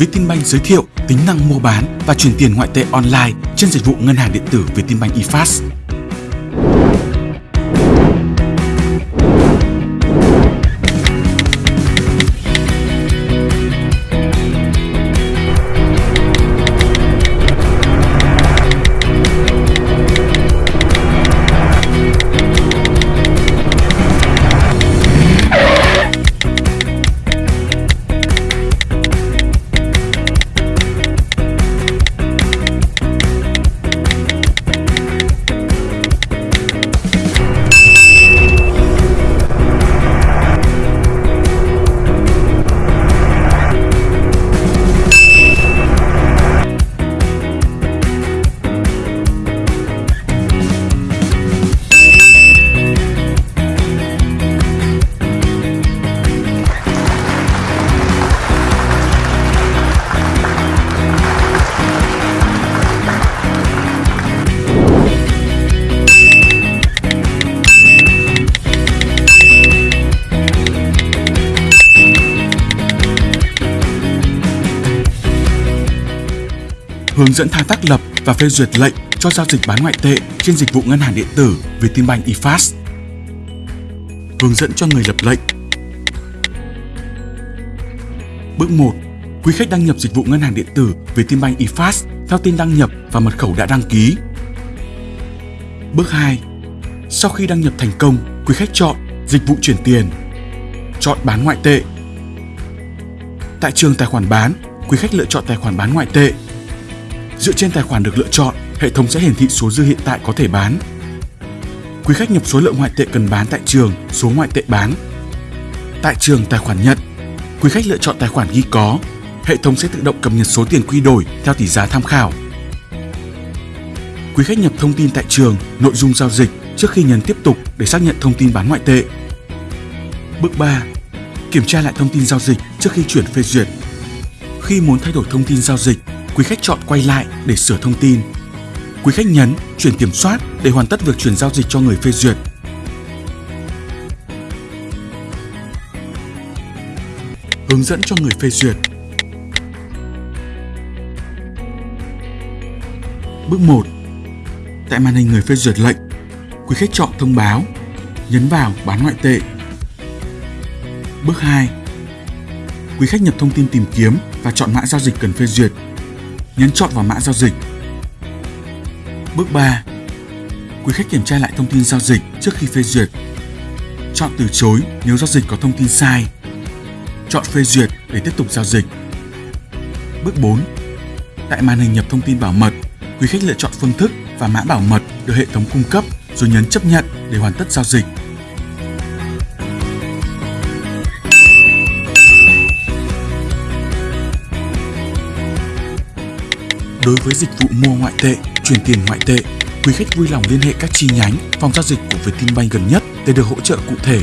Vietinbank giới thiệu tính năng mua bán và chuyển tiền ngoại tệ online trên dịch vụ ngân hàng điện tử Vietinbank eFast. Hướng dẫn thao tác lập và phê duyệt lệnh cho giao dịch bán ngoại tệ trên dịch vụ ngân hàng điện tử Vietinbank eFast. Hướng dẫn cho người lập lệnh. Bước 1. Quý khách đăng nhập dịch vụ ngân hàng điện tử Vietinbank eFast theo tên đăng nhập và mật khẩu đã đăng ký. Bước 2. Sau khi đăng nhập thành công, quý khách chọn dịch vụ chuyển tiền. Chọn bán ngoại tệ. Tại trường tài khoản bán, quý khách lựa chọn tài khoản bán ngoại tệ Dựa trên tài khoản được lựa chọn, hệ thống sẽ hiển thị số dư hiện tại có thể bán. Quý khách nhập số lượng ngoại tệ cần bán tại trường, số ngoại tệ bán. Tại trường tài khoản nhận, quý khách lựa chọn tài khoản ghi có, hệ thống sẽ tự động cập nhật số tiền quy đổi theo tỷ giá tham khảo. Quý khách nhập thông tin tại trường, nội dung giao dịch trước khi nhấn tiếp tục để xác nhận thông tin bán ngoại tệ. Bước 3. Kiểm tra lại thông tin giao dịch trước khi chuyển phê duyệt. Khi muốn thay đổi thông tin giao dịch, quý khách chọn quay lại để sửa thông tin. Quý khách nhấn chuyển kiểm soát để hoàn tất việc chuyển giao dịch cho người phê duyệt. Hướng dẫn cho người phê duyệt. Bước 1. Tại màn hình người phê duyệt lệnh, quý khách chọn thông báo, nhấn vào bán ngoại tệ. Bước 2. Quý khách nhập thông tin tìm kiếm và chọn mã giao dịch cần phê duyệt nhấn chọn vào mã giao dịch. Bước 3. Quý khách kiểm tra lại thông tin giao dịch trước khi phê duyệt. Chọn từ chối nếu giao dịch có thông tin sai. Chọn phê duyệt để tiếp tục giao dịch. Bước 4. Tại màn hình nhập thông tin bảo mật, quý khách lựa chọn phương thức và mã bảo mật được hệ thống cung cấp rồi nhấn chấp nhận để hoàn tất giao dịch. Đối với dịch vụ mua ngoại tệ, chuyển tiền ngoại tệ, quý khách vui lòng liên hệ các chi nhánh, phòng giao dịch của Vietinbank gần nhất để được hỗ trợ cụ thể.